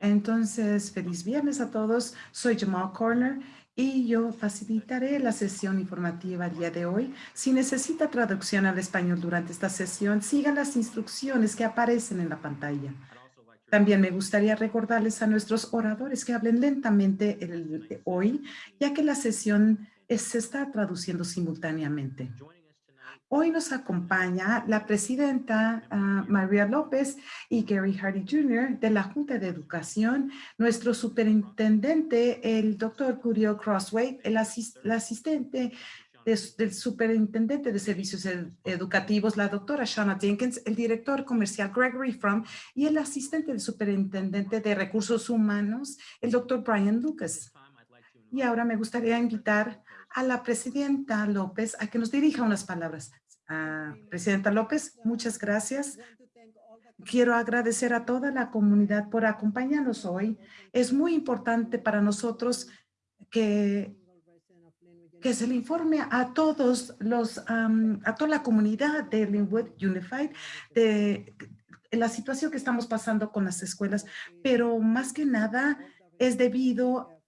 Entonces, feliz viernes a todos. Soy Jamal Corner y yo facilitaré la sesión informativa el día de hoy. Si necesita traducción al español durante esta sesión, sigan las instrucciones que aparecen en la pantalla. También me gustaría recordarles a nuestros oradores que hablen lentamente el, hoy, ya que la sesión se está traduciendo simultáneamente. Hoy nos acompaña la presidenta ah, María López y Gary Hardy Jr. de la Junta de Educación, nuestro superintendente, el doctor Curio Crossway, el, asistente del superintendente de servicios educativos, la doctora Shauna Jenkins, el director comercial Gregory Fromm y el asistente del superintendente de recursos humanos, el doctor Brian Lucas. Y ahora me gustaría invitar a la presidenta López a que nos dirija unas palabras. Presidenta López, muchas gracias. Quiero agradecer a toda la comunidad por acompañarnos hoy. Es muy importante para nosotros que, que se le informe a todos los, a toda la comunidad de Linwood Unified de la situación que estamos pasando con las escuelas, pero más que nada es debido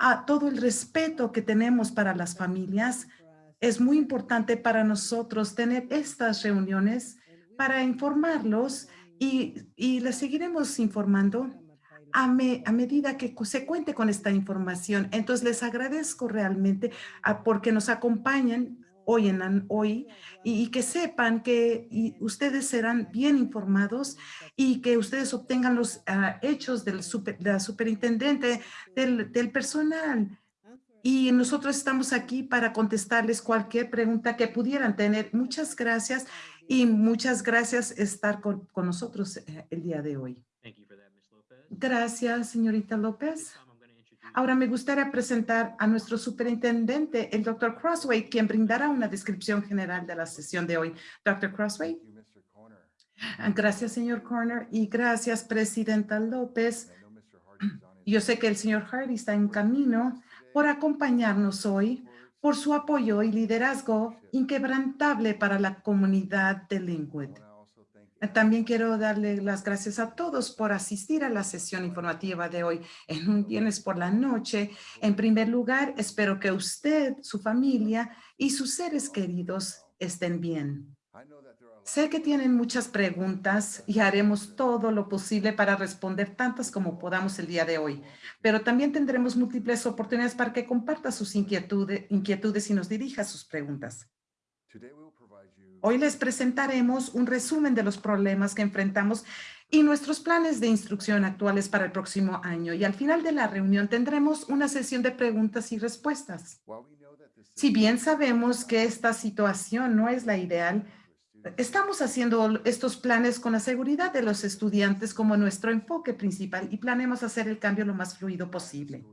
a todo el respeto que tenemos para las familias es muy importante para nosotros tener estas reuniones para informarlos y, y les seguiremos informando a, a, medida que se cuente con esta información. Entonces, les agradezco realmente a, porque nos acompañan hoy, en, hoy y, que sepan que ustedes serán bien informados y que ustedes obtengan los ah, hechos del super, de la superintendente, del, del personal y nosotros estamos aquí para contestarles cualquier pregunta que pudieran tener. Muchas gracias y muchas gracias estar con, nosotros eh, el día de hoy. Gracias, señorita López. Ahora me gustaría presentar a nuestro superintendente, el doctor Crossway, quien brindará una descripción general de la sesión de hoy. Doctor Crossway. Gracias, señor Corner, y gracias, presidenta López. Yo sé que el señor Hardy está en camino por acompañarnos hoy, por su apoyo y liderazgo inquebrantable para la comunidad de Linwood. También quiero darle las gracias a todos por asistir a la sesión informativa de hoy en un viernes por la noche. En primer lugar, espero que usted, su familia y sus seres queridos estén bien. Sé que tienen muchas preguntas y haremos todo lo posible para responder tantas como podamos el día de hoy, pero también tendremos múltiples oportunidades para que comparta sus inquietudes, inquietudes y nos dirija sus preguntas. Hoy les presentaremos un resumen de los problemas que enfrentamos y nuestros planes de instrucción actuales para el próximo año. Y al final de la reunión tendremos una sesión de preguntas y respuestas. Si bien sabemos que esta situación no es la ideal, Estamos haciendo estos planes con la seguridad de los estudiantes como nuestro enfoque principal y planeamos hacer el cambio lo más fluido posible.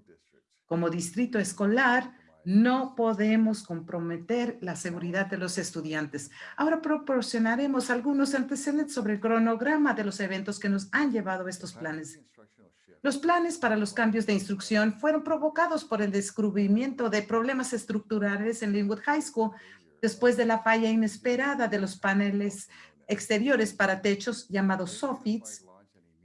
Como distrito escolar, no podemos comprometer la seguridad de los estudiantes. Ahora proporcionaremos algunos antecedentes sobre el cronograma de los eventos que nos han llevado estos planes. Los planes para los cambios de instrucción fueron provocados por el descubrimiento de problemas estructurales en Linwood High School después de la falla inesperada de los paneles exteriores para techos llamados soffits,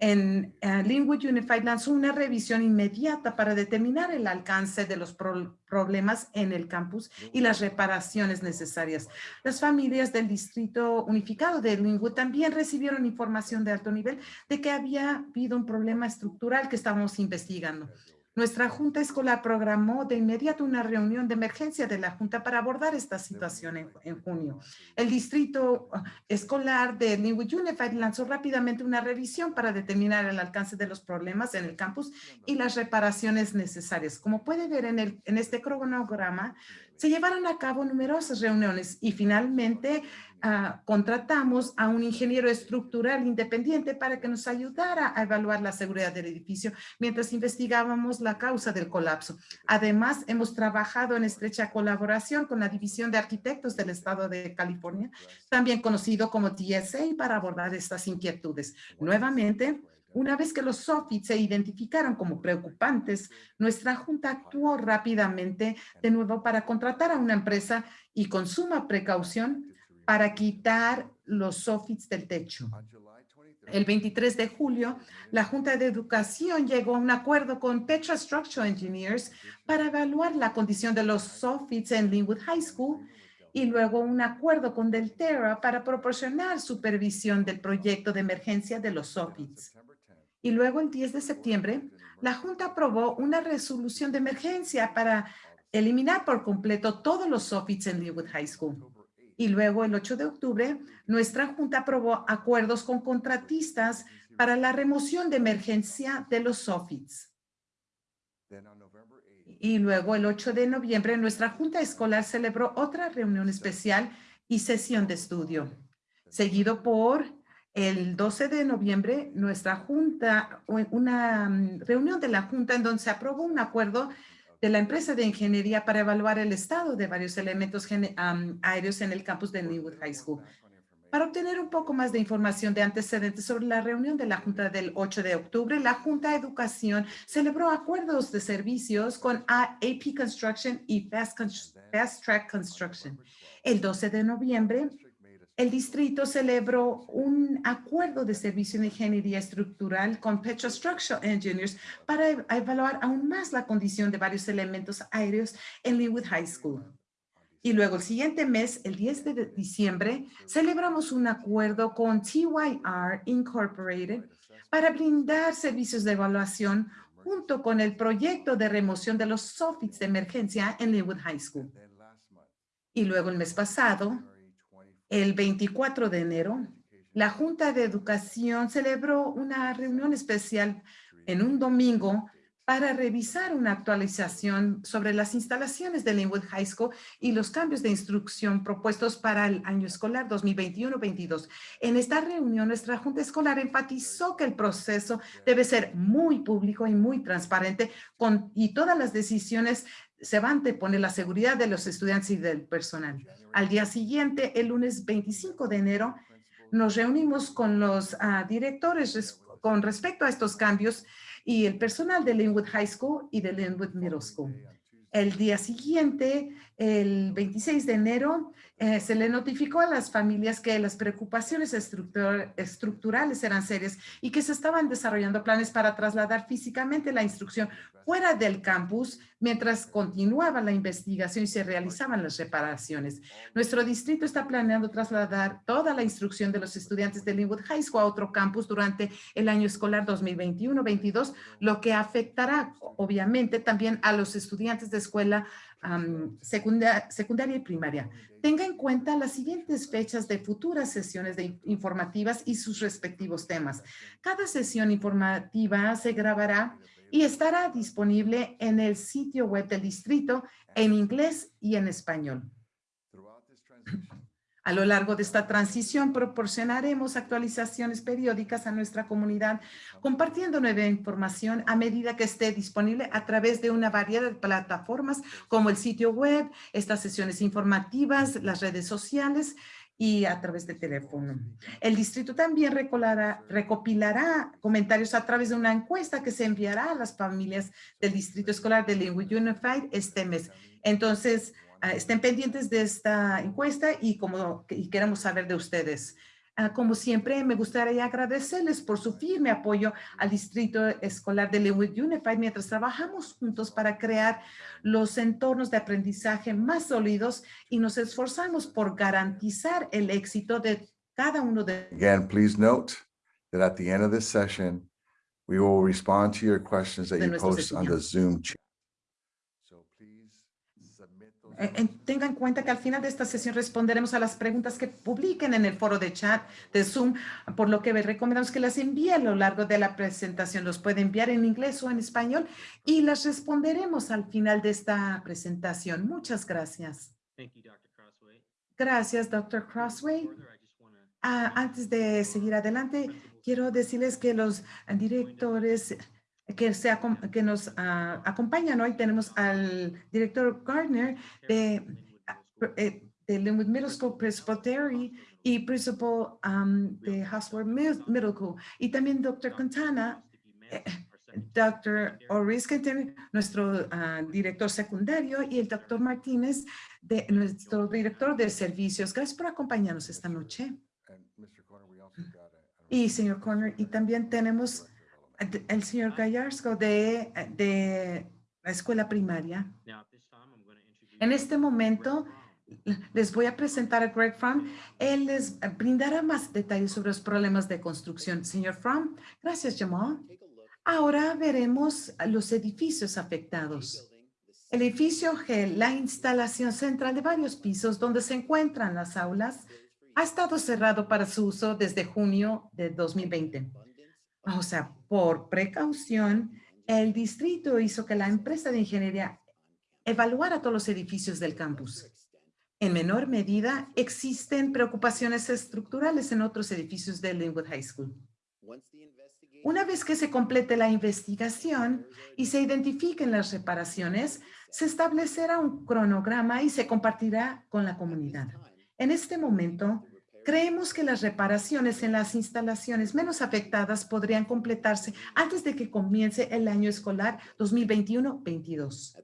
en uh, Unified lanzó una revisión inmediata para determinar el alcance de los problemas en el campus y las reparaciones necesarias. Las familias del Distrito Unificado de Linwood también recibieron información de alto nivel de que había habido un problema estructural que estábamos investigando. Nuestra Junta Escolar programó de inmediato una reunión de emergencia de la Junta para abordar esta situación en, junio. El Distrito ah, Escolar de Linwood Unified lanzó rápidamente una revisión para determinar el alcance de los problemas en el campus y las reparaciones necesarias. Como puede ver en, el, en este cronograma, se llevaron a cabo numerosas reuniones y finalmente Ah, contratamos a un ingeniero estructural independiente para que nos ayudara a evaluar la seguridad del edificio mientras investigábamos la causa del colapso. Además, hemos trabajado en estrecha colaboración con la División de Arquitectos del Estado de California, también conocido como TSA, para abordar estas inquietudes. Nuevamente, una vez que los soffits se identificaron como preocupantes, nuestra junta actuó rápidamente de nuevo para contratar a una empresa y con suma precaución para quitar los soffits del techo. El 23 de julio, la Junta de Educación llegó a un acuerdo con Petra Structural Engineers para evaluar la condición de los soffits en Linwood High School y luego un acuerdo con Delterra para proporcionar supervisión del proyecto de emergencia de los soffits. Y luego el 10 de septiembre, la Junta aprobó una resolución de emergencia para eliminar por completo todos los soffits en Linwood High School. Y luego el 8 de octubre, nuestra Junta aprobó acuerdos con contratistas para la remoción de emergencia de los soffits. Y luego el 8 de noviembre, nuestra Junta Escolar celebró otra reunión especial y sesión de estudio, seguido por el 12 de noviembre, nuestra Junta, una mm, reunión de la Junta en donde se aprobó un acuerdo de la empresa de ingeniería para evaluar el estado de varios elementos aéreos en el campus de Linwood High School. Para obtener un poco más de información de antecedentes sobre la reunión de la Junta del 8 de octubre, la Junta de Educación celebró acuerdos de servicios con AP Construction y Fast, Fast Track Construction. El 12 de noviembre, el distrito celebró un acuerdo de servicio de ingeniería estructural con Petra Structural Engineers para evaluar aún más la condición de varios elementos aéreos en Linwood High School. Y luego el siguiente mes, el 10 de diciembre, celebramos un acuerdo con TYR Incorporated para brindar servicios de evaluación junto con el proyecto de remoción de los soffits de emergencia en Linwood High School. Y luego el mes pasado, el 24 de enero, la Junta de Educación celebró una reunión especial en un domingo para revisar una actualización sobre las instalaciones de Linwood High School y los cambios de instrucción propuestos para el año escolar 2021-22. En esta reunión, nuestra Junta Escolar enfatizó que el proceso debe ser muy público y muy transparente y todas las decisiones se van a poner la seguridad de los estudiantes y del personal. Al día siguiente, el lunes 25 de enero, nos reunimos con los ah, directores con respecto a estos cambios y el personal de Linwood High School y de Linwood Middle School. El día siguiente, el 26 de enero, eh, se le notificó a las familias que las preocupaciones estructurales eran serias y que se estaban desarrollando planes para trasladar físicamente la instrucción fuera del campus mientras continuaba la investigación y se realizaban las reparaciones. Nuestro distrito está planeando trasladar toda la instrucción de los estudiantes de Linwood High School a otro campus durante el año escolar 2021-22, lo que afectará obviamente también a los estudiantes de escuela secundaria y primaria. Tenga en cuenta las siguientes fechas de futuras sesiones de informativas y sus respectivos temas. Cada sesión informativa se grabará y estará disponible en el sitio web del distrito en inglés y en español. A lo largo de esta transición proporcionaremos actualizaciones periódicas a nuestra comunidad, compartiendo nueva información a medida que esté disponible a través de una variedad de plataformas como el sitio web, estas sesiones informativas, las redes sociales y a través de teléfono. El distrito también recopilará comentarios a través de una encuesta que se enviará a las familias del distrito escolar de Linwood Unified este mes. Entonces, estén pendientes de esta encuesta y como y queremos saber de ustedes. Ah, como siempre, me gustaría agradecerles por su firme apoyo al Distrito Escolar de Leawood Unified mientras trabajamos juntos para crear los entornos de aprendizaje más sólidos y nos esforzamos por garantizar el éxito de cada uno de Again, please note that at the end of this session, we will respond to your questions that you post on the Zoom chat. So please submit those Eh, en- Tenga en cuenta que al final de esta sesión responderemos a las preguntas que publiquen en el foro de chat de Zoom, por lo que recomendamos que las envíe a lo largo de la presentación. Los puede enviar en inglés o en español y las responderemos al final de esta presentación. Muchas gracias. Thank you, Dr. Crossway. Gracias, Dr. Crossway. Ah, antes de seguir adelante, quiero decirles que los directores que, se que nos ah, acompañan hoy, tenemos al director Gardner de, Linwood Middle ah, School. eh, de Linwood Middle School, Principal Terry, y Principal um, de Mid- Middle School, y también Dr. Quintana, eh, Dr. Oris Quintana, nuestro ah, director secundario, y el Dr. Martínez, de, nuestro director de servicios. Gracias por acompañarnos esta noche. Y señor Corner, y también tenemos el- señor Gallardo de, de la escuela primaria. En este momento, les voy a presentar a Greg Fromm. Él les brindará más detalles sobre los problemas de construcción. Señor Fromm, gracias, Jamal. Ahora veremos los edificios afectados. El edificio G, la instalación central de varios pisos donde se encuentran las aulas, ha estado cerrado para su uso desde junio de 2020. O sea, por precaución, el distrito hizo que la empresa de ingeniería evaluara todos los edificios del campus. En menor medida, existen preocupaciones estructurales en otros edificios de Linwood High School. Una vez que se complete la investigación y se identifiquen las reparaciones, se establecerá un cronograma y se compartirá con la comunidad. En este momento, creemos que las reparaciones en las instalaciones menos afectadas podrían completarse antes de que comience el año escolar 2021-22.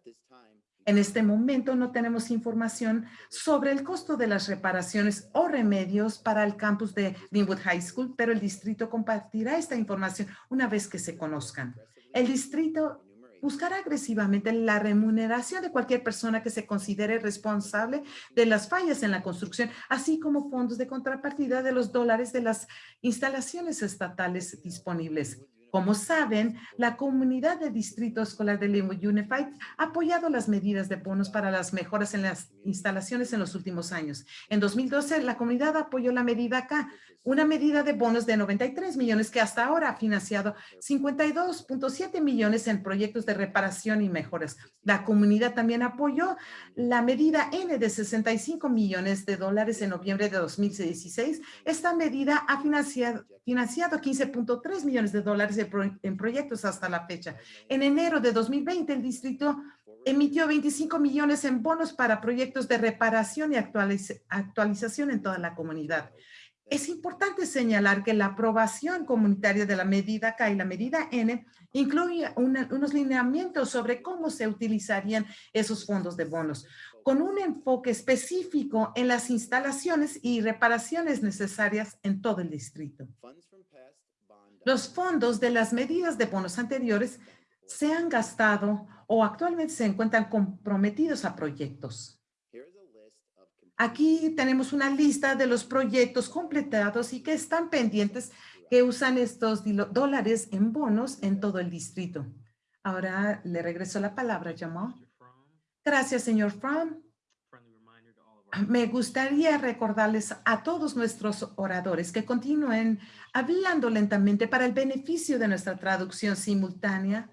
En este momento no tenemos información sobre el costo de las reparaciones o remedios para el campus de Linwood High School, pero el distrito compartirá esta información una vez que se conozcan. El distrito buscará agresivamente la remuneración de cualquier persona que se considere responsable de las fallas en la construcción, así como fondos de contrapartida de los dólares de las instalaciones estatales disponibles. Como saben, la comunidad del Distrito Escolar de Linwood Unified ha apoyado las medidas de bonos para las mejoras en las instalaciones en los últimos años. En 2012, la comunidad apoyó la medida acá, una medida de bonos de 93 millones que hasta ahora ha financiado 52.7 millones en proyectos de reparación y mejoras. La comunidad también apoyó la medida N de 65 millones de dólares en noviembre de 2016. Esta medida ha financiado, financiado 15.3 millones de dólares en proyectos hasta la fecha. En enero de 2020, el distrito emitió 25 millones en bonos para proyectos de reparación y actualiz- actualización en toda la comunidad. Es importante señalar que la aprobación comunitaria de la medida K y la medida N incluye unos lineamientos sobre cómo se utilizarían esos fondos de bonos, con un enfoque específico en las instalaciones y reparaciones necesarias en todo el distrito. Los fondos de las medidas de bonos anteriores se han gastado o actualmente se encuentran comprometidos a proyectos. Aquí tenemos una lista de los proyectos completados y que están pendientes que usan estos dólares en bonos en todo el distrito. Ahora le regreso la palabra, Jamal. Gracias, señor Fromm. Me gustaría recordarles a todos nuestros oradores que continúen hablando lentamente para el beneficio de nuestra traducción simultánea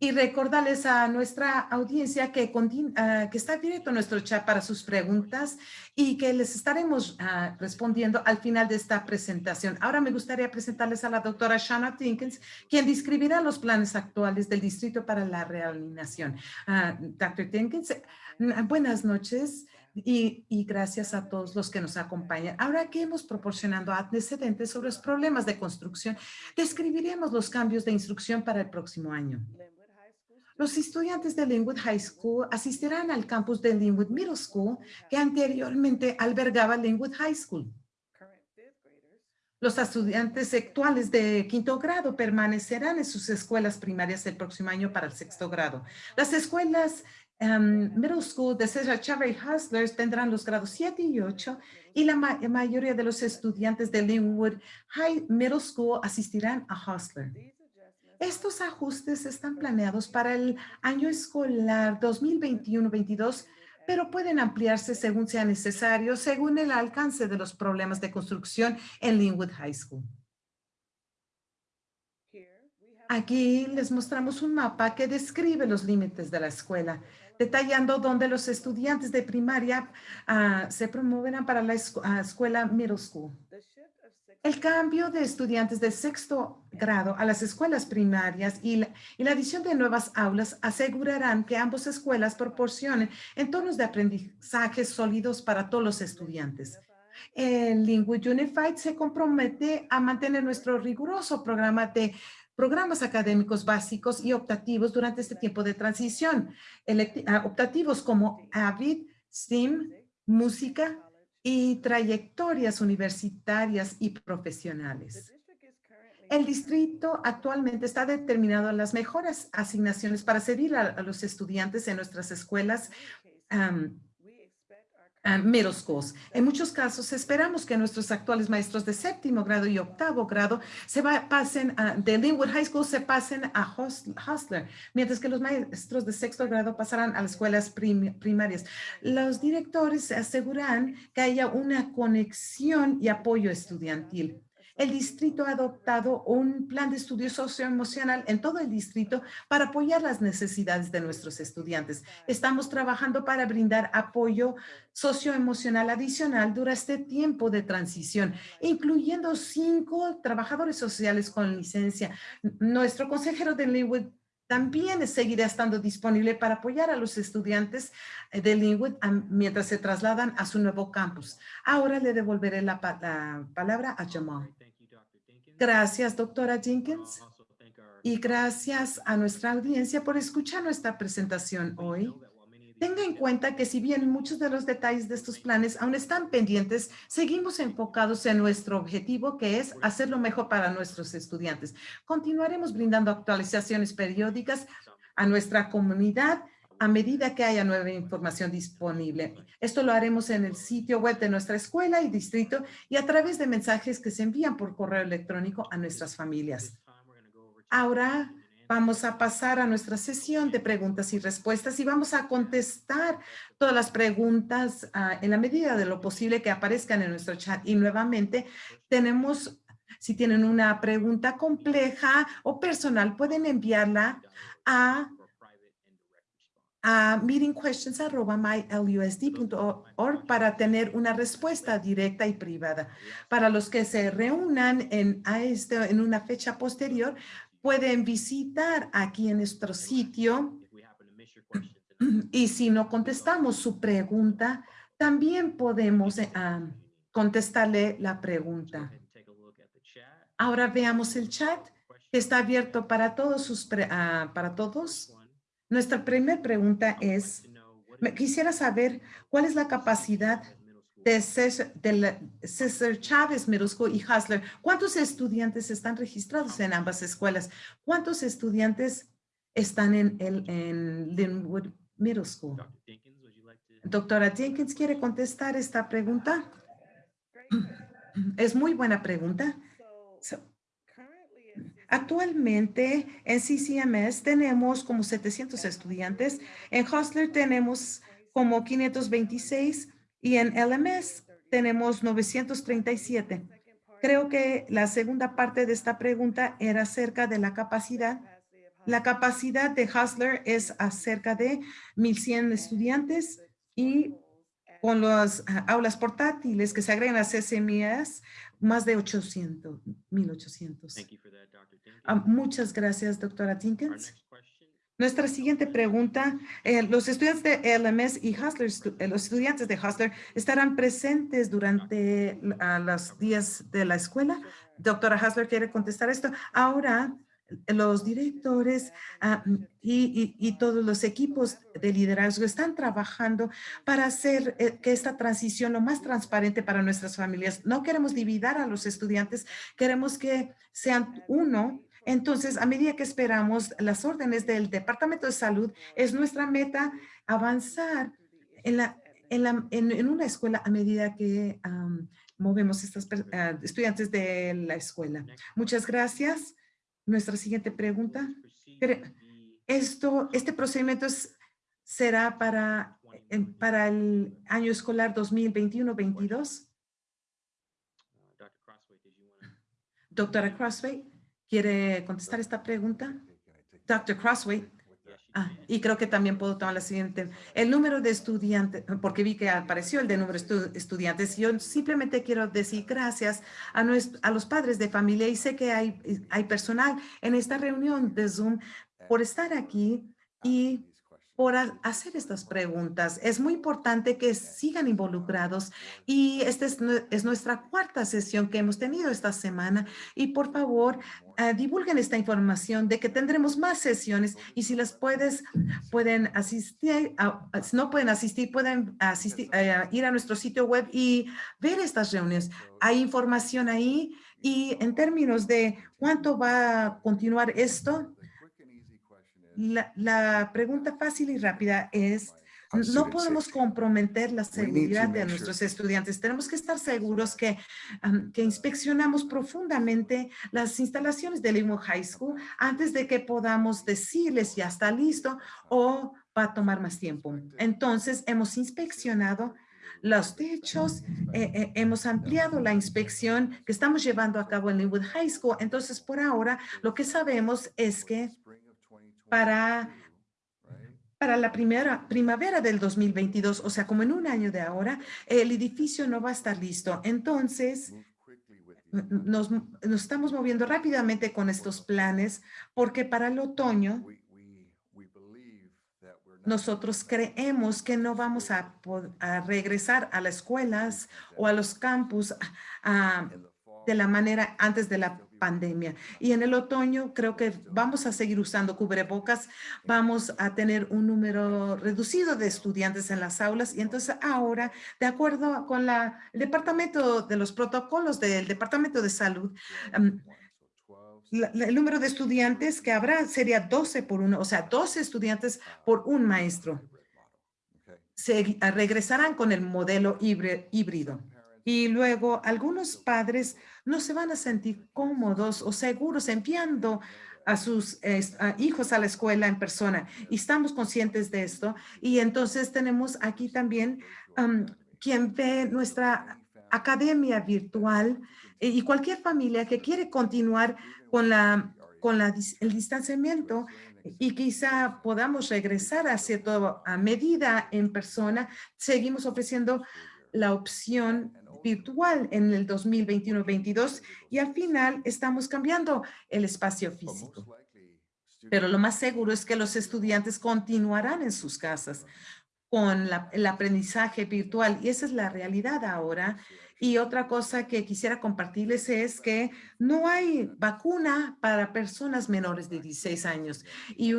y recordarles a nuestra audiencia que, ah, que está abierto nuestro chat para sus preguntas y que les estaremos ah, respondiendo al final de esta presentación. Ahora me gustaría presentarles a la doctora Shanna Tinkins, quien describirá los planes actuales del Distrito para la Realineación. Ah, Dr. Tinkins, buenas noches. Y, y gracias a todos los que nos acompañan. Ahora que hemos proporcionado antecedentes sobre los problemas de construcción, describiremos los cambios de instrucción para el próximo año. Los estudiantes de Linwood High School asistirán al campus de Linwood Middle School, que anteriormente albergaba Linwood High School. Los estudiantes actuales de quinto grado permanecerán en sus escuelas primarias el próximo año para el sexto grado. Las escuelas em, Middle School de Cesar Chavez Hustlers tendrán los grados 7 y 8 y la ma- mayoría de los estudiantes de Linwood High Middle School asistirán a Hustler. Estos ajustes están planeados para el año escolar 2021-22, pero pueden ampliarse según sea necesario, según el alcance de los problemas de construcción en Linwood High School. Aquí les mostramos un mapa que describe los límites de la escuela, detallando dónde los estudiantes de primaria ah, se promoverán para la ah, escuela middle school. El cambio de estudiantes de sexto grado a las escuelas primarias y la, adición de nuevas aulas asegurarán que ambas escuelas proporcionen entornos de aprendizaje sólidos para todos los estudiantes. El Linwood Unified se compromete a mantener nuestro riguroso programa de programas académicos básicos y optativos durante este tiempo de transición. Ah, optativos como AVID, STEAM, música, y trayectorias universitarias y profesionales. El distrito actualmente está determinado las mejores asignaciones para servir a, los estudiantes en nuestras escuelas middle schools. En muchos casos esperamos que nuestros actuales maestros de séptimo grado y octavo grado se pasen a- de Linwood High School se pasen a Hustler, mientras que los maestros de sexto grado pasarán a las escuelas prim- primarias. Los directores se aseguran que haya una conexión y apoyo estudiantil. El distrito ha adoptado un plan de estudio socioemocional en todo el distrito para apoyar las necesidades de nuestros estudiantes. Estamos trabajando para brindar apoyo socioemocional adicional durante este tiempo de transición, incluyendo cinco trabajadores sociales con licencia. Nuestro consejero de Linwood también seguirá estando disponible para apoyar a los estudiantes de Linwood mientras se trasladan a su nuevo campus. Ahora le devolveré la, pa- la palabra a Jamal. Thank you, Dr. Dinkins. Gracias, doctora Jenkins. Y gracias a nuestra audiencia por escuchar nuestra presentación hoy. Tenga en cuenta que si bien muchos de los detalles de estos planes aún están pendientes, seguimos enfocados en nuestro objetivo, que es hacer lo mejor para nuestros estudiantes. Continuaremos brindando actualizaciones periódicas a nuestra comunidad a medida que haya nueva información disponible. Esto lo haremos en el sitio web de nuestra escuela y distrito y a través de mensajes que se envían por correo electrónico a nuestras familias. Ahora. Vamos a pasar a nuestra sesión de preguntas y respuestas y vamos a contestar todas las preguntas ah, en la medida de lo posible que aparezcan en nuestro chat. Y nuevamente tenemos, si tienen una pregunta compleja o personal, pueden enviarla a a meetingquestions@mylusd.org para tener una respuesta directa y privada. Para los que se reúnan en, a este, en una fecha posterior, pueden visitar aquí en nuestro sitio y si no contestamos su pregunta, también podemos ah, contestarle la pregunta. Ahora veamos el chat que está abierto para todos sus ah, para todos. Nuestra primera pregunta es, quisiera saber cuál es la capacidad de César, de César Chávez Middle School y Hustler. ¿Cuántos estudiantes están registrados en ambas escuelas? ¿Cuántos estudiantes están en, el, en Linwood Middle School? Doctora Jenkins, ¿quiere contestar esta pregunta? Es muy buena pregunta. Actualmente en CCMS tenemos como 700 estudiantes, en Hustler tenemos como 526 y en LMS tenemos 937. Creo que la segunda parte de esta pregunta era acerca de la capacidad. La capacidad de Hustler es acerca de 1,100 estudiantes y con las ah, aulas portátiles que se agregan a CCMS, más de 800, 1,800. Thank you for that, Dr. Dinkins. Ah, muchas gracias, doctora question Nuestra siguiente pregunta, eh, los estudiantes de LMS y Hustler, eh, los estudiantes de Hustler estarán presentes durante los días de la escuela. Doctora Hustler quiere contestar esto. Ahora, los directores ah, y, y- y todos los equipos de liderazgo están trabajando para hacer eh, que esta transición lo más transparente para nuestras familias. No queremos dividir a los estudiantes, queremos que sean uno entonces, a medida que esperamos las órdenes del Departamento de Salud, es nuestra meta avanzar en, la, en, la, en, en una escuela a medida que am, movemos estos estudiantes de la escuela. Muchas gracias. Nuestra siguiente pregunta. be Esto, este procedimiento es- será para, para el año escolar 2021-22. Uh, Dr. Crossway, did you want to? Doctora Crossway, ¿quiere contestar esta pregunta? Dr. Crossway. Ah, y creo que también puedo tomar la siguiente. El número de estudiantes, porque vi que apareció el de número de estu- estudiantes. Yo simplemente quiero decir gracias a, a los padres de familia y sé que hay, hay personal en esta reunión de Zoom por estar aquí y por ha- hacer estas preguntas. Es muy importante que sigan involucrados y esta es, es nuestra cuarta sesión que hemos tenido esta semana y por favor ah, divulguen esta información de que tendremos más sesiones y si las puedes, pueden asistir, a- si no pueden asistir, pueden asistir, eh, ir a nuestro sitio web y ver estas reuniones. Hay información ahí Y en términos de cuánto va a continuar esto, la, la pregunta fácil y rápida es, no podemos comprometer la seguridad de nuestros estudiantes. Tenemos que estar seguros que, que inspeccionamos profundamente las instalaciones del Limo High School antes de que podamos decirles ya está listo o va a tomar más tiempo. Entonces, hemos inspeccionado los techos, eh, eh, hemos ampliado la inspección que estamos llevando a cabo en Linwood High School. Entonces, por ahora, lo que sabemos es que spring of 2022, para para la primera primavera del 2022, o sea, como en un año de ahora, el edificio no va a estar listo. Entonces, nos, estamos moviendo rápidamente con estos planes porque para el otoño nosotros creemos que no vamos a, regresar a las escuelas o a los campus ah, de la manera antes de la pandemia. Y en el otoño creo que vamos a seguir usando cubrebocas, vamos a tener un número reducido de estudiantes en las aulas y entonces ahora, de acuerdo con la, el departamento de los protocolos del Departamento de Salud, 12 um, to 1, so 12 la- la- el número de estudiantes que habrá sería 12 por uno, o sea, 12 estudiantes por un maestro. Se regresarán con el modelo híbri- híbrido. Y luego algunos padres no se van a sentir cómodos o seguros enviando a sus hijos a la escuela en persona. Y estamos conscientes de esto. Y entonces tenemos aquí también am, quien ve nuestra academia virtual eh, y cualquier familia que quiere continuar con la con el distanciamiento y quizá podamos regresar a cierta medida en persona, seguimos ofreciendo la opción virtual en el 2021-22 y al final estamos cambiando el espacio físico. Pero lo más seguro es que los estudiantes continuarán en sus casas con el aprendizaje virtual y esa es la realidad ahora. Y otra cosa que quisiera compartirles es que no hay vacuna para personas menores de 16 años y,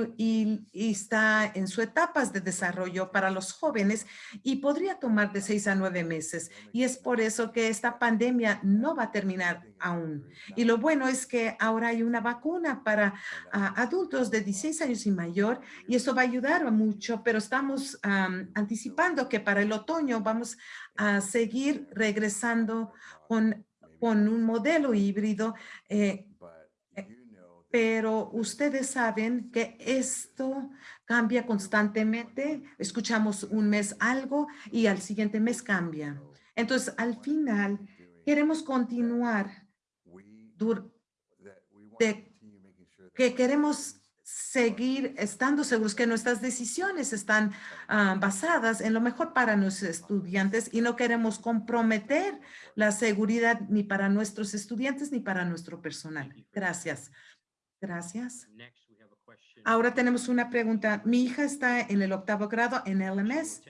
está en su etapas de desarrollo para los jóvenes y podría tomar de 6 a 9 meses. Y es por eso que esta pandemia no va a terminar aún. Y lo bueno es que ahora hay una vacuna para ah, adultos de 16 años y mayor y eso va a ayudar mucho, pero estamos am, anticipando que para el otoño vamos a seguir regresando con, con un modelo híbrido, eh, pero ustedes saben que esto cambia constantemente. Escuchamos un mes algo y al siguiente mes cambia. Entonces, al final, queremos continuar, que queremos seguir estando seguros que nuestras decisiones están ah, basadas en lo mejor para nuestros estudiantes y no queremos comprometer la seguridad ni para nuestros estudiantes ni para nuestro personal. Gracias. Gracias. Ahora tenemos una pregunta. Mi hija está en el octavo grado en LMS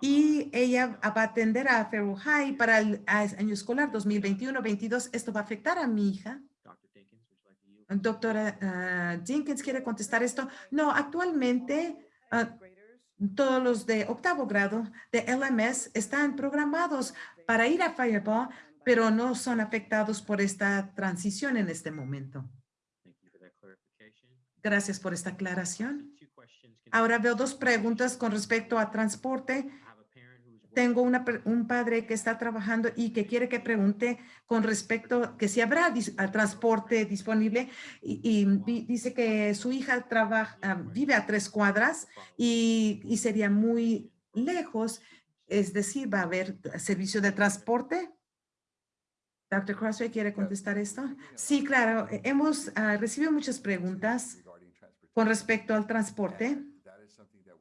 y ella va a atender a Fairview High para el año escolar 2021-22. ¿Esto va a afectar a mi hija? Dr. Dinkins, would you like to yield? Doctora ah, Jenkins, ¿quiere contestar esto? No, actualmente ah, todos los de octavo grado de LMS están programados para ir a Fireball, pero no son afectados por esta transición en este momento. Gracias por esta aclaración. Ahora veo dos preguntas con respecto a transporte. Tengo una un padre que está trabajando y que quiere que pregunte con respecto que si habrá dis- a transporte disponible y, y di- dice que su hija trabaja, ah, vive a tres cuadras y, y sería muy lejos, es decir, va a haber servicio de transporte. Dr. Crossway, ¿quiere contestar esto? Sí, claro. eh, Hemos ah, recibido muchas preguntas con respecto al transporte.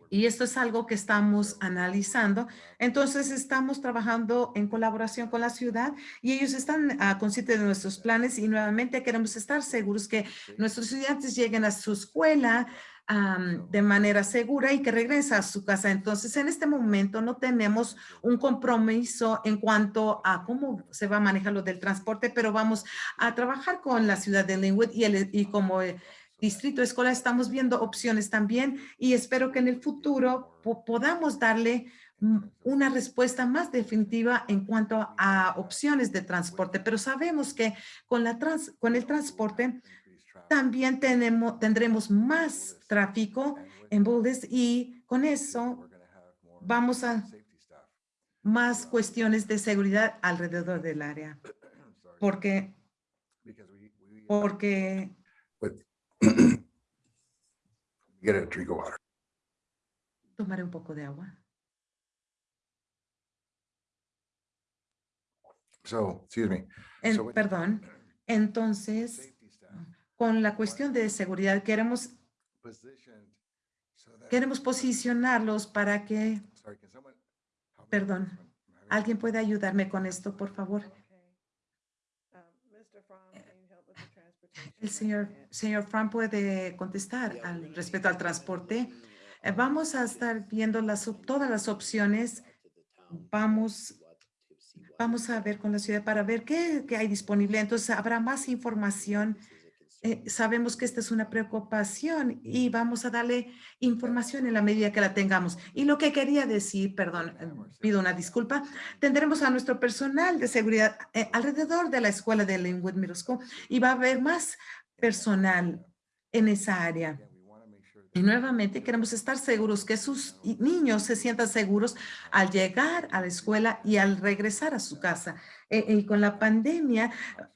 Y esto es algo que estamos analizando. Entonces, estamos trabajando en colaboración con la ciudad y ellos están ah, conscientes de nuestros planes y nuevamente queremos estar seguros que nuestros estudiantes lleguen a su escuela de manera segura y que regresen a su casa. Entonces, en este momento no tenemos un compromiso en cuanto a cómo se va a manejar lo del transporte, pero vamos a trabajar con la ciudad de Linwood y, el, y como eh, distrito escolar estamos viendo opciones también y espero que en el futuro po- podamos darle mm, una respuesta más definitiva en cuanto a opciones de transporte, pero sabemos que con, la con el transporte también tenemos, tendremos más tráfico en Buldes y con eso vamos a más cuestiones de seguridad alrededor del área, porque, porque Get a drink of water. tomaré un poco de agua. So, excuse me. En- So what- perdón. Entonces, con la cuestión de seguridad, queremos, positioned so that- queremos posicionarlos para que Sorry, can someone help me with Perdón. alguien pueda ayudarme con esto, por favor. El señor, señor Fran puede contestar al respecto al transporte. Eh, Vamos a estar viendo las, todas las opciones. Vamos, vamos a ver con la ciudad para ver qué, qué hay disponible. Entonces habrá más información. Eh, sabemos que esta es una preocupación y vamos a darle información en la medida que la tengamos. Y lo que quería decir, perdón, eh, pido una disculpa, tendremos a nuestro personal de seguridad eh, alrededor de la escuela de Linwood Middle School y va a haber más personal en esa área. Again, we wanna make sure Y nuevamente queremos estar seguros que sus niños se sientan seguros al llegar a la escuela y al regresar a su casa. Eh, y con la pandemia,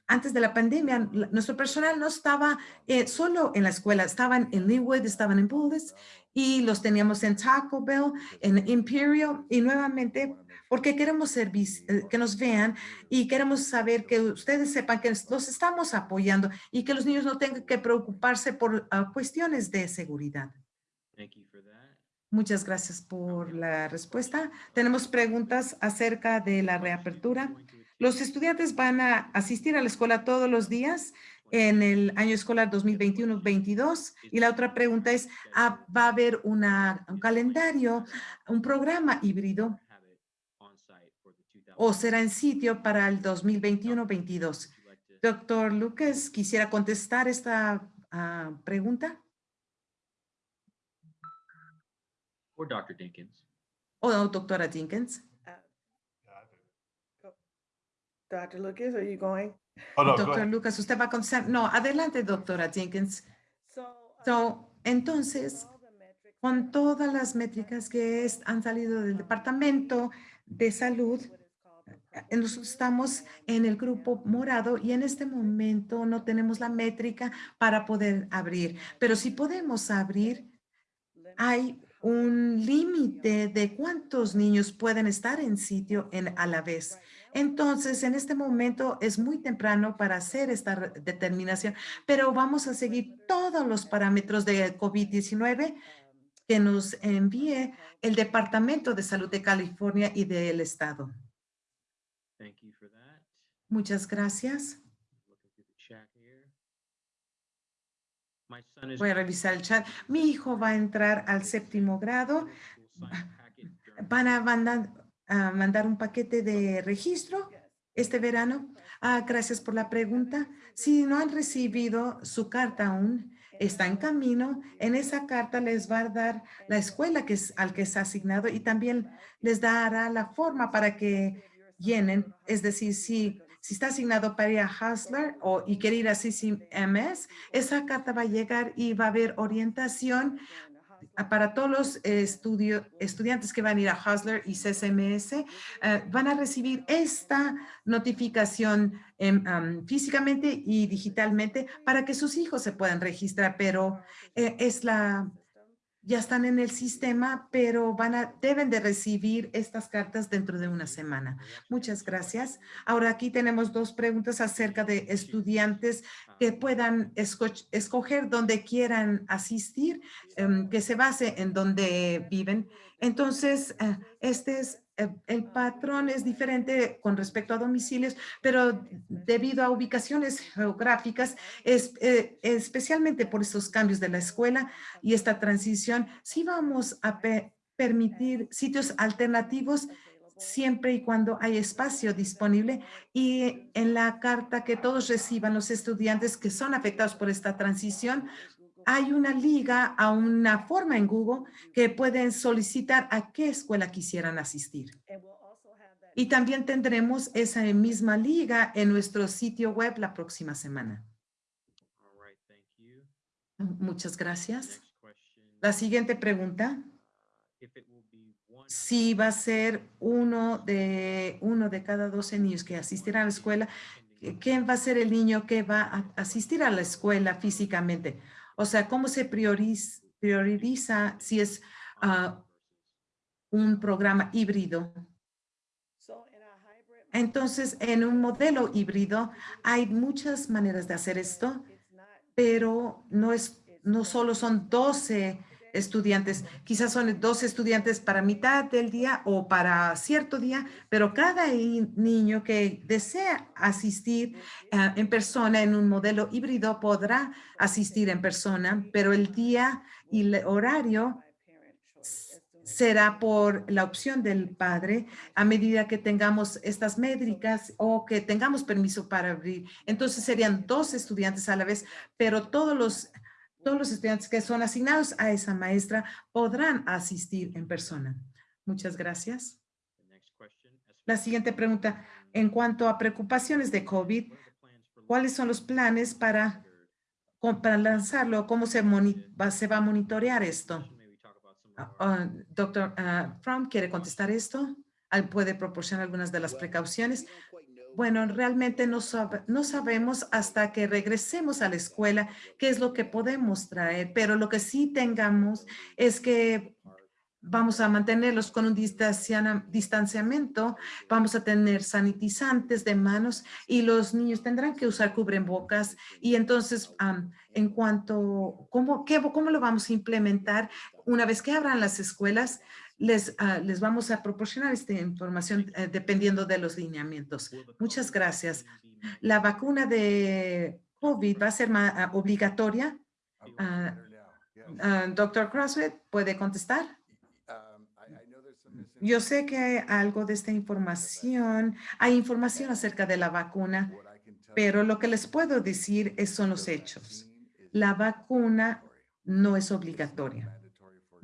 antes de la pandemia, nuestro personal no estaba eh, solo en la escuela, estaban en Linwood, estaban en Bullis y los teníamos en Taco Bell, en Imperial y nuevamente porque queremos eh, que nos vean y queremos saber que ustedes sepan que los estamos apoyando y que los niños no tengan que preocuparse por ah, cuestiones de seguridad. Thank you for that. Muchas gracias por la respuesta. Tenemos preguntas acerca de la reapertura. Los estudiantes van a asistir a la escuela todos los días en el año escolar 2021-22. Y la otra pregunta es, ah, ¿va a haber una, un calendario, un programa híbrido o será en sitio para el 2021-22? Doctor Lucas, quisiera contestar esta ah, pregunta. Or Dr. Dinkins. O doctora Jenkins. Dr. Lucas, are you going? Oh, no, go Doctor. Lucas, usted va a contestar. No, adelante, doctora Jenkins. So, So, entonces, con todas las métricas que es- han salido del Departamento de Salud, nosotros estamos en el grupo morado y en este momento no tenemos la métrica para poder abrir. Pero si podemos abrir, hay un límite de cuántos niños pueden estar en sitio en, a la vez. Entonces, en este momento es muy temprano para hacer esta determinación, pero vamos a seguir todos los parámetros de COVID-19 que nos envíe el Departamento de Salud de California y del Estado. Thank you for that. Muchas gracias. Looking through the chat here. My son is Voy a revisar el chat. Mi hijo va a entrar al séptimo grado. Van a mandar, a mandar un paquete de registro este verano. Ah, gracias por la pregunta. Si no han recibido su carta aún, está en camino. En esa carta les va a dar la escuela que es al que es asignado y también les dará la forma para que llenen. Es decir, si, si está asignado para ir a Hustler o, y quiere ir a CCMS, esa carta va a llegar y va a haber orientación para todos los estudiantes que van a ir a Hustler y CCMS, eh, van a recibir esta notificación em, am, físicamente y digitalmente para que sus hijos se puedan registrar, pero eh, es la, ya están en el sistema, pero van a, deben de recibir estas cartas dentro de una semana. Muchas gracias. Ahora aquí tenemos dos preguntas acerca de estudiantes que puedan esco- escoger donde quieran asistir, em, que se base en donde viven. Entonces, eh, este es, el patrón es diferente con respecto a domicilios, pero debido a ubicaciones geográficas, eh, especialmente por estos cambios de la escuela y esta transición, sí vamos a pe- permitir sitios alternativos siempre y cuando hay espacio disponible y en la carta que todos reciban los estudiantes que son afectados por esta transición, hay una liga, a una forma en Google que pueden solicitar a qué escuela quisieran asistir. Y también tendremos esa misma liga en nuestro sitio web la próxima semana. All right, thank you. Muchas gracias. La siguiente pregunta, uh, If it will be one out of si va a ser uno de, uno de cada 12 niños que asistirán a la escuela, ¿quién va a ser el niño que va a asistir a la escuela físicamente? O sea, ¿cómo se prioriza, prioriza si es ah, un programa híbrido? Entonces, en un modelo híbrido hay muchas maneras de hacer esto, pero no es, no solo son 12 estudiantes, quizás son 12 estudiantes para mitad del día o para cierto día, pero cada niño que desea asistir ah, en persona en un modelo híbrido podrá asistir en persona, pero el día y el horario será por la opción del padre a medida que tengamos estas métricas o que tengamos permiso para abrir. Entonces serían dos estudiantes a la vez, pero todos los, todos los estudiantes que son asignados a esa maestra podrán asistir en persona. Muchas gracias. La siguiente pregunta, en cuanto a preocupaciones de COVID, what are the plans for ¿cuáles son los planes para, para lanzarlo? ¿Cómo se, va- se va a monitorear esto? Our- ah, Doctor Fromm, ¿quiere contestar esto? ¿Puede proporcionar algunas de las precauciones? Bueno, realmente no, sabe- no sabemos hasta que regresemos a la escuela qué es lo que podemos traer, pero lo que sí tengamos es que vamos a mantenerlos con un distanciamiento, vamos a tener sanitizantes de manos y los niños tendrán que usar cubrebocas. Y entonces, en cuanto, ¿cómo, ¿cómo lo vamos a implementar? Una vez que abran las escuelas, les, ah, les vamos a proporcionar esta información eh, dependiendo de los lineamientos. Muchas gracias. La vacuna de COVID va a ser ah, obligatoria. Ah, Doctor Crosswell, ¿puede contestar? Um, Yo sé que hay algo de esta información, hay información acerca de la vacuna, pero lo que les puedo decir es, son los hechos. La vacuna no es obligatoria.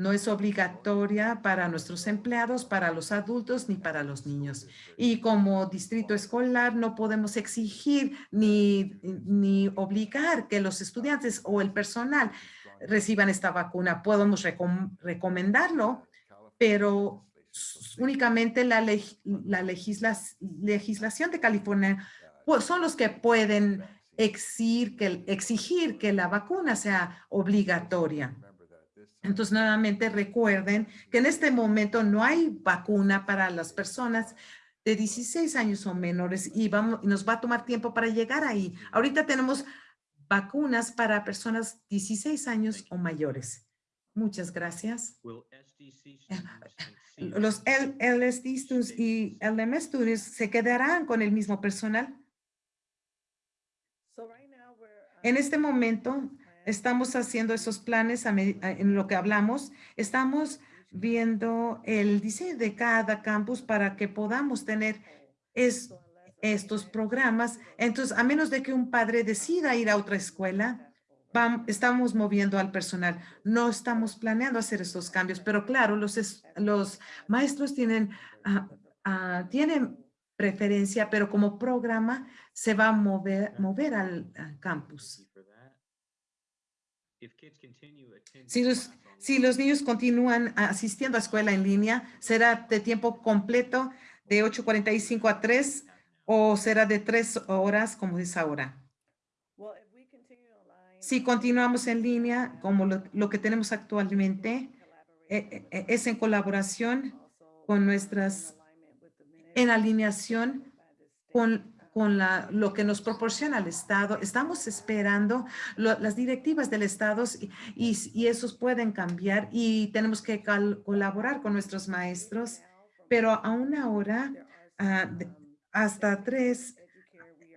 No es obligatoria para nuestros empleados, para los adultos ni para los niños. Y como distrito escolar no podemos exigir ni, ni obligar que los estudiantes o el personal reciban esta vacuna. Podemos recom- recomendarlo, pero únicamente la, la legislación de California son los que pueden exigir que, exigir que la vacuna sea obligatoria. Entonces, nuevamente recuerden que en este momento no hay vacuna para las personas de 16 años o menores y vamos, nos va a tomar tiempo para llegar ahí. Ahorita tenemos vacunas para personas 16 años o mayores. Muchas gracias. And seniors Los LSD students y LMS students se quedarán con el mismo personal. So right now we're. En um, este momento plan estamos haciendo esos planes en lo que hablamos. Estamos viendo el diseño de cada campus para que podamos tener estos programas. Entonces, a menos de que un padre decida ir a otra escuela, estamos moviendo al personal. No estamos planeando hacer estos cambios, pero claro, los, es- los maestros tienen, ah, ah, tienen preferencia, pero como programa se va a mover, mover al campus. Si los, si los niños continúan asistiendo a escuela en línea, será de tiempo completo de 8.45 a 3 o será de 3 horas como es ahora. Well, if we continue online, Si continuamos en línea, como lo, lo que tenemos actualmente, eh, eh, es en colaboración con nuestras, en alineación con, con lo que nos proporciona el Estado. Estamos esperando las directivas del Estado y, esos pueden cambiar y tenemos que colaborar con nuestros maestros, pero aún ahora, ah, de- hasta tres,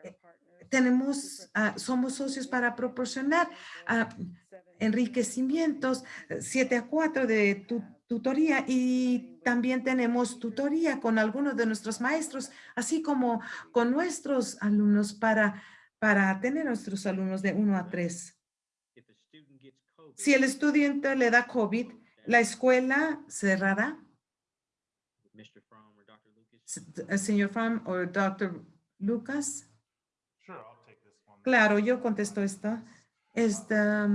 eh, tenemos, ah, somos socios para proporcionar ah, enriquecimientos, 7 a 4 de tu- tutoría y también tenemos tutoría con algunos de nuestros maestros, así como con nuestros alumnos para, para tener nuestros alumnos de 1 a 3. if a student gets Si el estudiante le da COVID, ¿la escuela cerrará? Señor Fromm o Dr. Lucas. Claro, yo contesto esto. Esta,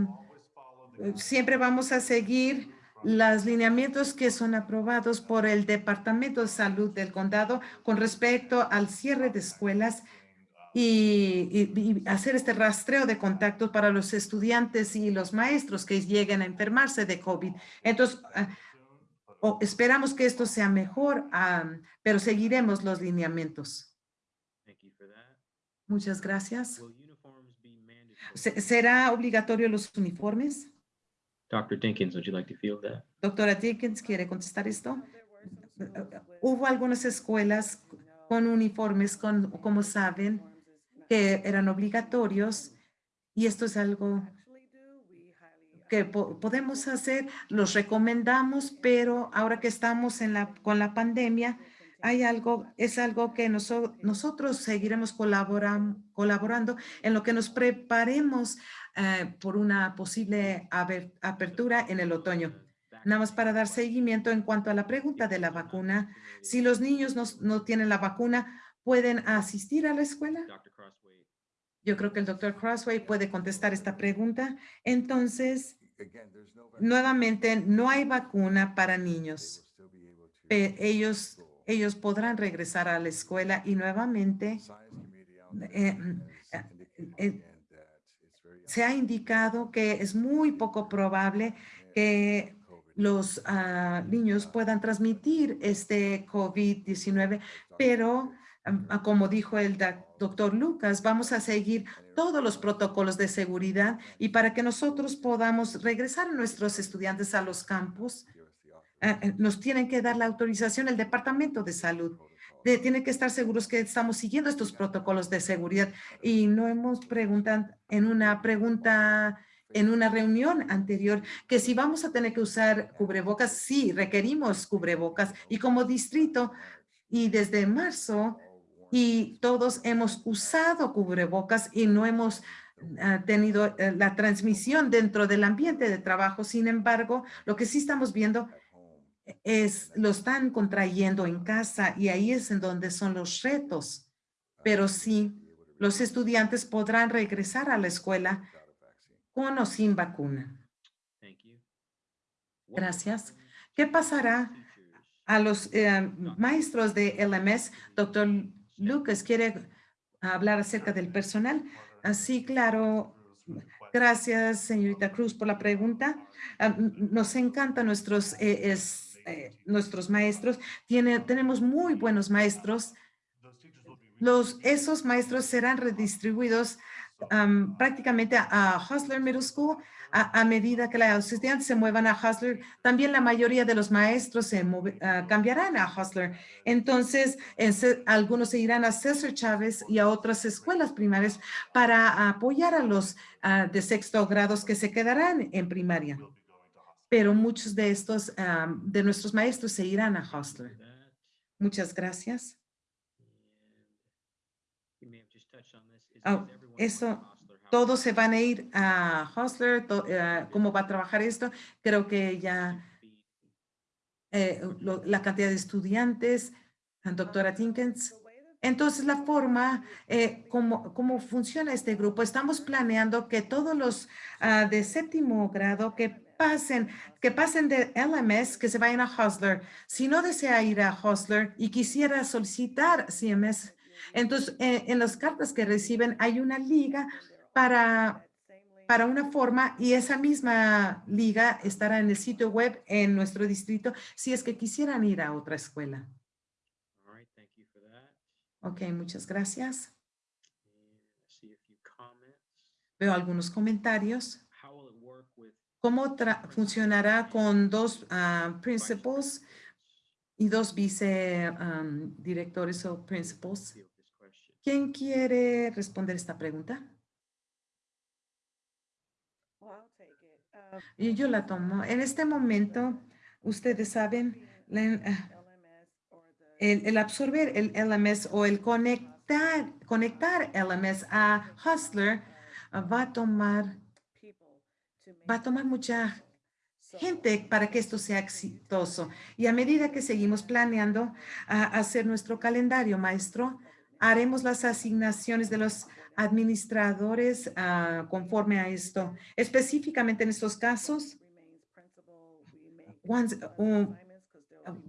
siempre vamos a seguir los lineamientos que son aprobados por el Departamento de Salud del Condado con respecto al cierre de escuelas y, y- y hacer este rastreo de contactos para los estudiantes y los maestros que lleguen a enfermarse de COVID. Entonces, ah, o- esperamos que esto sea mejor, ah, pero seguiremos los lineamientos. Muchas gracias. ¿Será obligatorio los uniformes? Dr. Dinkins, would you like to field that? Doctora Dickens, ¿quiere contestar esto? Hubo algunas escuelas con uniformes, con, como saben, que eran obligatorios y esto es algo que po- podemos hacer, los recomendamos, pero ahora que estamos en la, con la pandemia, hay algo, es algo que noso- nosotros seguiremos colaboran- colaborando en lo que nos preparemos eh, por una posible apertura en el otoño. Nada más para dar seguimiento en cuanto a la pregunta de la vacuna. Si los niños no, no tienen la vacuna, ¿pueden asistir a la escuela? Yo creo que el doctor Crossway puede contestar esta pregunta. Entonces, nuevamente, no hay vacuna para niños. ellos, ellos podrán regresar a la escuela y nuevamente eh, eh, again that it's very se ha indicado que es muy poco probable que los ah, niños puedan transmitir este COVID-19, pero ah, como dijo el doc- doctor Lucas, vamos a seguir todos los protocolos de seguridad y para que nosotros podamos regresar a nuestros estudiantes a los campos, ah, eh, nos tienen que dar la autorización el Departamento de Salud. De, tienen que estar seguros que estamos siguiendo estos protocolos de seguridad. Y no hemos preguntado en una pregunta en una reunión anterior que si vamos a tener que usar cubrebocas, sí, requerimos cubrebocas y como distrito y desde marzo y todos hemos usado cubrebocas y no hemos ah, tenido eh, la transmisión dentro del ambiente de trabajo. Sin embargo, lo que sí estamos viendo es lo están contrayendo en casa y ahí es en donde son los retos. Pero sí, los estudiantes podrán regresar a la escuela con o sin vacuna. Gracias. ¿Qué pasará a los eh, maestros de LMS? Doctor Lucas, ¿quiere hablar acerca del personal? Así, claro. Gracias, señorita Cruz, por la pregunta. Ah, Nos encantan nuestros, eh, es, eh, nuestros maestros. Tiene, tenemos muy buenos maestros. Los, esos maestros serán redistribuidos am, prácticamente a, Hustler Middle School a, medida que los estudiantes se muevan a Hustler. También la mayoría de los maestros se move- ah, cambiarán a Hustler. Entonces, en Ce- algunos se irán a César Chávez y a otras escuelas primarias para apoyar a los ah, de sexto grados que se quedarán en primaria. Pero muchos de estos, am, de nuestros maestros se irán a Hustler. that? Muchas gracias. To eso, Hostler? Todos se van a ir a Hustler. to- eh, ¿Cómo va a trabajar esto? Creo que ya eh, lo- la cantidad de estudiantes, doctora Tinkens. Entonces, la forma, eh, cómo, cómo funciona este grupo, estamos planeando que todos los ah, de séptimo grado que pasen, que pasen de LMS, que se vayan a Hustler. Si no desea ir a Hustler y quisiera solicitar CMS, entonces eh, en las cartas que reciben hay una liga para para una forma y esa misma liga estará en el sitio web en nuestro distrito si es que quisieran ir a otra escuela. Ok, muchas gracias. Veo algunos comentarios. ¿Cómo funcionará con dos vice principals y dos vice um, directores o principals? ¿Quién quiere responder esta pregunta? Uh, Y yo la tomo. En este momento, ustedes saben, ah, el, el absorber el LMS o el conectar, conectar LMS a Hustler ah, va a tomar va a tomar mucha gente para que esto sea exitoso. Y a medida que seguimos planeando a hacer nuestro calendario, maestro, haremos las asignaciones de los administradores ah, conforme a esto. Específicamente en estos casos, once, um,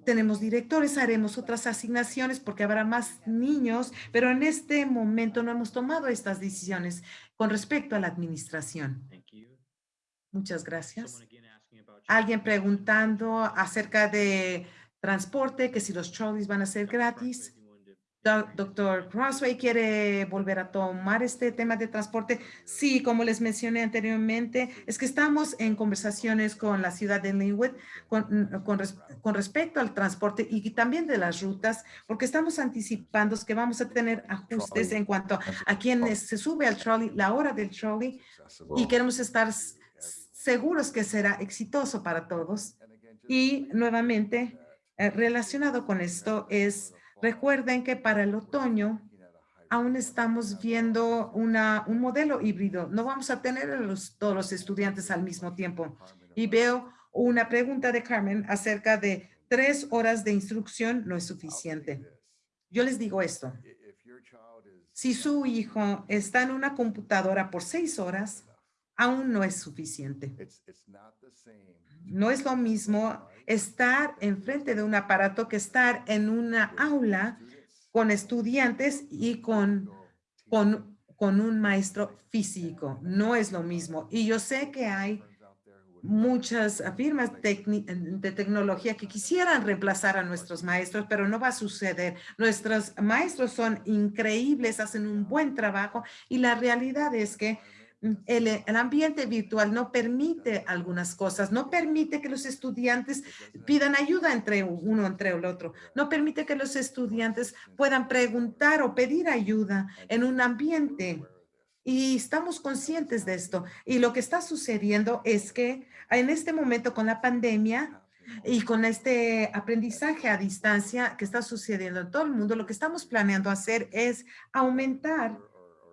tenemos directores, haremos otras asignaciones porque habrá más niños, pero en este momento no hemos tomado estas decisiones con respecto a la administración. Muchas gracias. Alguien preguntando acerca de transporte, que si los trolleys van a ser gratis. Doctor. Crossway quiere volver a tomar este tema de transporte. Sí, como les mencioné anteriormente, es que estamos en conversaciones con la ciudad de Linwood con, con res- con respecto al transporte y también de las rutas, porque estamos anticipando que vamos a tener ajustes en cuanto a quienes se sube al trolley, la hora del trolley, y queremos estar seguros que será exitoso para todos. Y nuevamente, eh, relacionado con esto es, recuerden que para el otoño aún estamos viendo una, un modelo híbrido. No vamos a tener a los, todos los estudiantes al mismo tiempo. Y veo una pregunta de Carmen acerca de tres horas de instrucción no es suficiente. Yo les digo esto. Si su hijo está en una computadora por seis horas, aún no es suficiente. No es lo mismo estar enfrente de un aparato que estar en una aula con estudiantes y con, con, con un maestro físico. No es lo mismo. Y yo sé que hay muchas firmas de tecnología que quisieran reemplazar a nuestros maestros, pero no va a suceder. Nuestros maestros son increíbles, hacen un buen trabajo y la realidad es que el, el ambiente virtual no permite algunas cosas, no permite que los estudiantes pidan ayuda entre uno entre el otro, no permite que los estudiantes puedan preguntar o pedir ayuda en un ambiente. Y estamos conscientes de esto. Y lo que está sucediendo es que en este momento con la pandemia y con este aprendizaje a distancia que está sucediendo en todo el mundo, lo que estamos planeando hacer es aumentar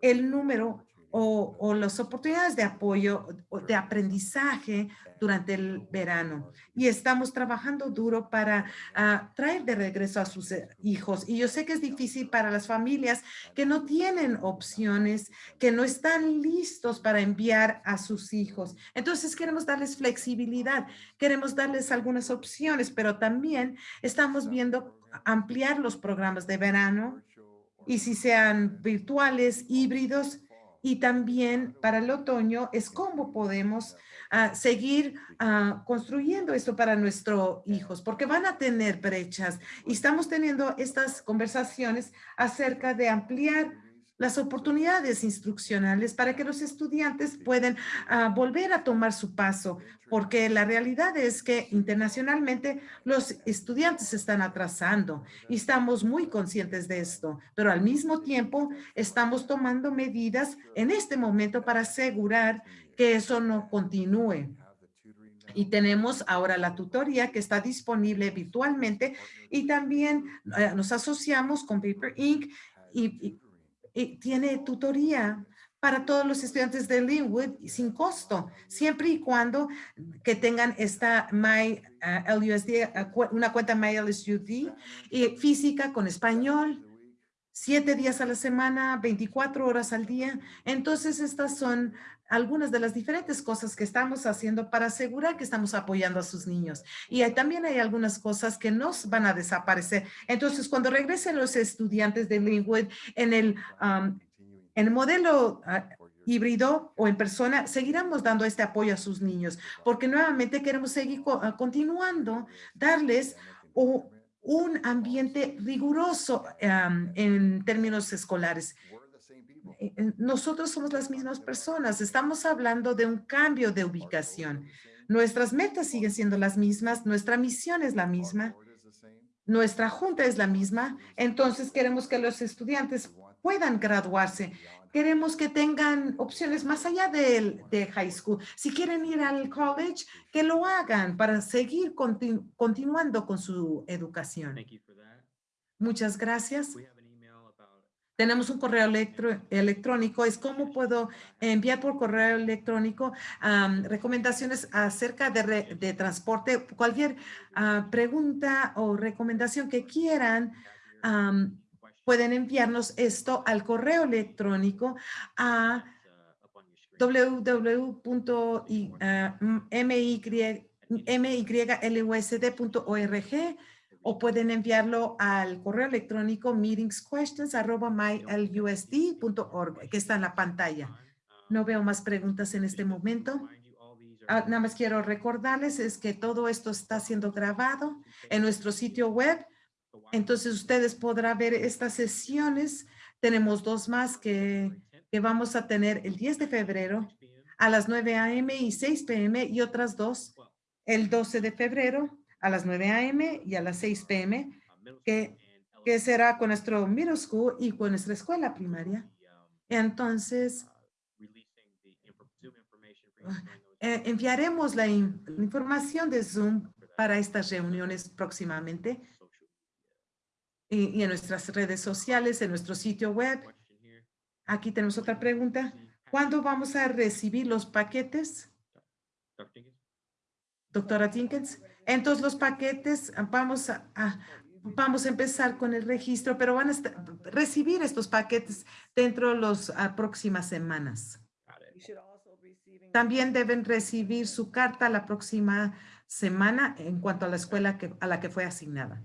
el número o, o las oportunidades de apoyo, de aprendizaje durante el verano. Y estamos trabajando duro para ah, traer de regreso a sus eh, hijos. Y yo sé que es difícil para las familias que no tienen opciones, que no están listos para enviar a sus hijos. Entonces queremos darles flexibilidad, queremos darles algunas opciones, pero también estamos viendo ampliar los programas de verano y si sean virtuales, híbridos, y también para el otoño es cómo podemos ah, seguir ah, construyendo esto para nuestros hijos, porque van a tener brechas y estamos teniendo estas conversaciones acerca de ampliar las oportunidades instruccionales para que los estudiantes puedan ah, volver a tomar su paso, porque la realidad es que internacionalmente los estudiantes se están atrasando y estamos muy conscientes de esto, pero al mismo tiempo estamos tomando medidas en este momento para asegurar que eso no continúe. Y tenemos ahora la tutoría que está disponible virtualmente y también eh, nos asociamos con Paper Inc. y, y- y tiene tutoría para todos los estudiantes de Linwood sin costo, siempre y cuando que tengan esta My uh, LUSD, uh, cu- una cuenta My LSUD y física con español, siete días a la semana, 24 horas al día. Entonces, estas son algunas de las diferentes cosas que estamos haciendo para asegurar que estamos apoyando a sus niños. Y hay- también hay algunas cosas que no van a desaparecer. Entonces, cuando regresen los estudiantes de Linwood en el, en el modelo ah, híbrido o en persona, seguiremos dando este apoyo a sus niños, porque nuevamente queremos seguir ah, continuando, darles un ambiente riguroso en términos escolares. Eh, eh, Nosotros somos las mismas personas, estamos hablando de un cambio de ubicación. Nuestras metas siguen siendo las mismas, nuestra misión es la misma, nuestra junta es la misma, entonces queremos que los estudiantes puedan graduarse. Queremos que tengan opciones más allá del, de high school. Si quieren ir al college, que lo hagan para seguir continu- continuando con su educación. Muchas gracias. Tenemos un correo electrónico, es cómo puedo enviar por correo electrónico recomendaciones acerca de, re- de transporte, cualquier ah, pregunta o recomendación que quieran, pueden enviarnos esto al correo electrónico a www.mylusd.org o pueden enviarlo al correo electrónico meetingsquestions@mylusd.org, que está en la pantalla. No veo más preguntas en este momento. Ah, nada más quiero recordarles es que todo esto está siendo grabado en nuestro sitio web. Entonces ustedes podrán ver estas sesiones. Tenemos dos más que, que vamos a tener el 10 de febrero a las 9 a.m. y 6 p.m. y otras dos el 12 de febrero a las 9 a.m. y a las 6 p.m. que, que será con nuestro middle school y con nuestra escuela primaria. Entonces, eh, enviaremos la in- la información de Zoom para estas reuniones próximamente y, y en nuestras redes sociales, en nuestro sitio web. Aquí tenemos otra pregunta. ¿Cuándo vamos a recibir los paquetes? Doctora Tinkins. Entonces los paquetes, ah, vamos a, a- vamos a empezar con el registro, pero van a recibir estos paquetes dentro de las próximas semanas. También deben recibir su carta la próxima semana en cuanto a la escuela que, a la que fue asignada.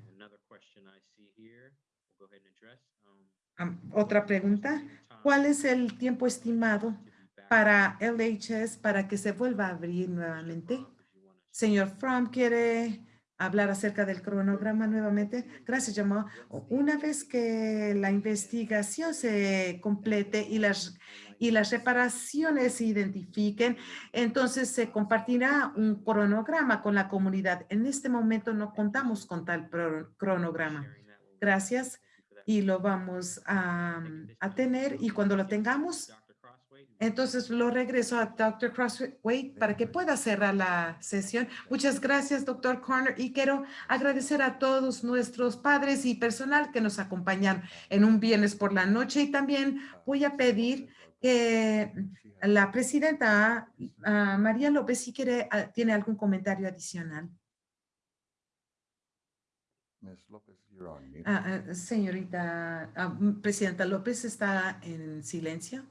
Otra pregunta. ¿Cuál es el tiempo estimado para LHS para que se vuelva a abrir nuevamente? Señor Fromm, ¿quiere hablar acerca del cronograma nuevamente? Gracias, Jamal. Una vez que la investigación se complete y las, y las reparaciones se identifiquen, entonces se compartirá un cronograma con la comunidad. En este momento no contamos con tal cronograma. Gracias y lo vamos a, a tener y cuando lo tengamos, entonces lo regreso a Dr. Crossway para que pueda cerrar la sesión. Muchas gracias, Dr. Corner, y quiero agradecer a todos nuestros padres y personal que nos acompañaron en un viernes por la noche y también voy a pedir que la presidenta ah, María López, si quiere, ah, tiene algún comentario adicional. Ms. Lopez, you're on mute. Ah, ah, señorita, Presidenta López está en silencio.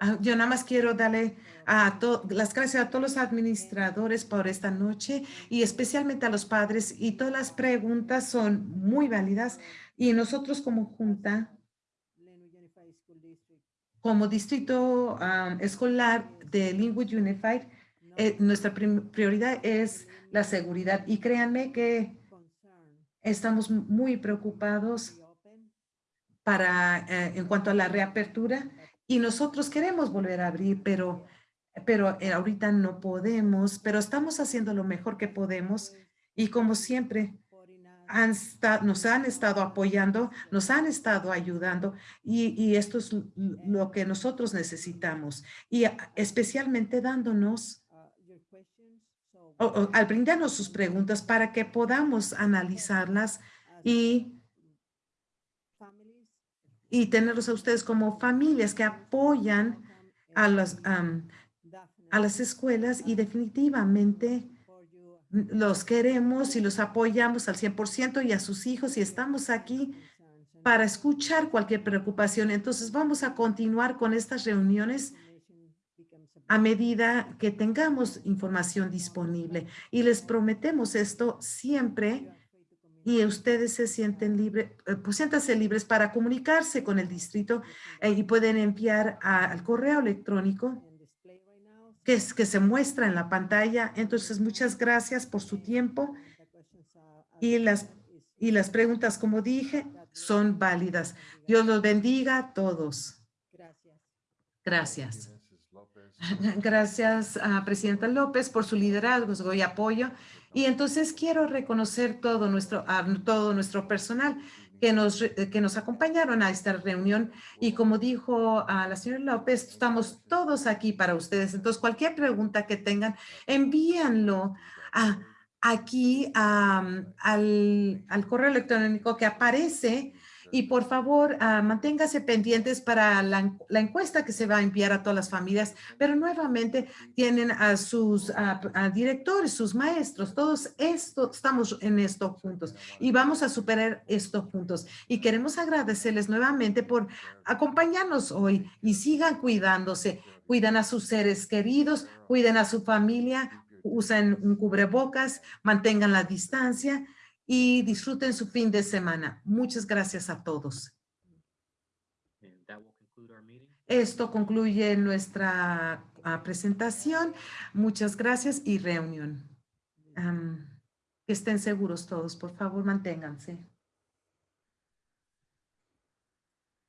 Ah, Yo nada más quiero darle a to- las gracias a todos los administradores por esta noche y especialmente a los padres y todas las preguntas son muy válidas y nosotros como junta, como distrito ah, escolar de Linwood Unified, eh, nuestra prioridad es la seguridad y créanme que estamos muy preocupados para, eh, en cuanto a la reapertura y nosotros queremos volver a abrir, pero, pero eh, ahorita no podemos, pero estamos haciendo lo mejor que podemos y como siempre han nos han estado apoyando, nos han estado ayudando y, y esto es lo que nosotros necesitamos y especialmente dándonos o- o al brindarnos sus preguntas para que podamos analizarlas y y tenerlos a ustedes como familias que apoyan a las, am, a las escuelas y definitivamente los queremos y los apoyamos al 100% y a sus hijos y estamos aquí para escuchar cualquier preocupación. Entonces vamos a continuar con estas reuniones a medida que tengamos información disponible y les prometemos esto siempre y ustedes se sienten libres, pues siéntanse libres para comunicarse con el distrito eh, y pueden enviar a- al correo electrónico que, es, que se muestra en la pantalla. Entonces, muchas gracias por su tiempo y las, y las preguntas, como dije, son válidas. Dios los bendiga a todos. Gracias. Gracias a Presidenta López por su liderazgo y apoyo. Y entonces quiero reconocer todo nuestro, a todo nuestro personal que nos, re- que nos acompañaron a esta reunión. Y como dijo a la señora López, estamos todos aquí para ustedes. Entonces, cualquier pregunta que tengan, envíanlo a, aquí a- al, al correo electrónico que aparece Y por favor, ah, manténgase pendientes para la, en- la encuesta que se va a enviar a todas las familias, pero nuevamente tienen a sus directores, sus maestros, todos esto, estamos en esto juntos y vamos a superar esto juntos. Y queremos agradecerles nuevamente por acompañarnos hoy y sigan cuidándose, cuidan a sus seres queridos, cuiden a su familia, usen un cubrebocas, mantengan la distancia y disfruten su fin de semana. Muchas gracias a todos. Esto concluye nuestra ah, presentación. Muchas gracias y reunión. Que estén seguros todos, por favor, manténganse.